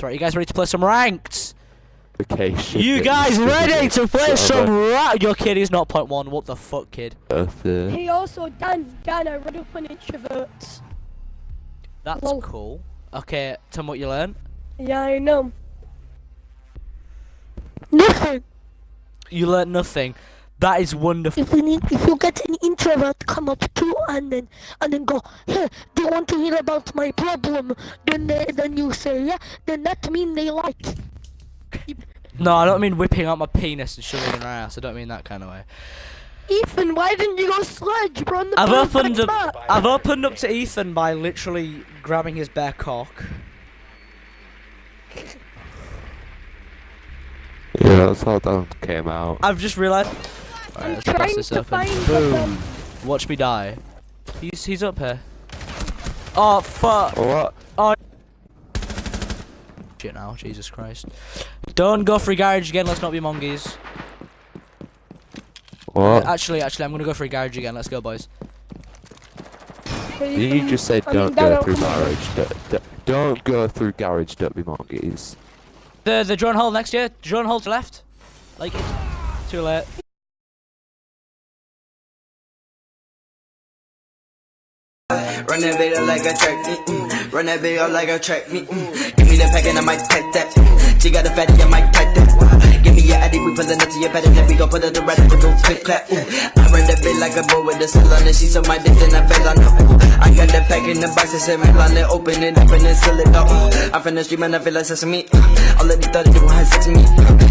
Right, you guys ready to play some ranked? Vacation. You guys ready to play some Whatever. ranked? Your kid is not point one. What the fuck, kid? Earth, uh, Hey, also, Dan, Dan, I read up on introverts. That's Lol. cool. Okay, tell me what you learned. Yeah, I know. Nothing. You learned nothing. That is wonderful. If we need, if you get an introvert come up to and then and then go, hey, they want to hear about my problem. Then they, then you say, yeah. Then that mean they like. No, I don't mean whipping out my penis and shoving it in her ass. I don't mean that kind of way. Ethan, why didn't you go sledge? We're on the I've opened up. map. I've opened up to Ethan by literally grabbing his bare cock. yeah, that's how that came out. I've just realised. Alright, I'm let's bust trying this to open. find Boom. them. Watch me die. He's he's up here. Oh fuck. What? Oh. Shit now, Jesus Christ. Don't go for a garage again, let's not be monkeys. What? Uh, actually, actually, I'm gonna go for a garage again, let's go boys. Hey, You just said I don't Dan, go through garage. Don't, don't- don't go through garage. Don't be monkeys. The the drone hole next year, drone hole to left. Like it's too late. Run that video like a track meet. Mm. Run that video like a track meet. Mm. Give me the pack and I might pack that. She got a fatty, I might pack that. Give me your addy, we pullin' up to your and then we gon' put it to rest with no click clap. Ooh. I run that bit like a bull with a cell on it. She saw my dick and I fell on. I got the pack in the box and seven on it. Open it up and then seal it up. I'm from the street, man, I feel like sesame. All of these thoughts do want sex me.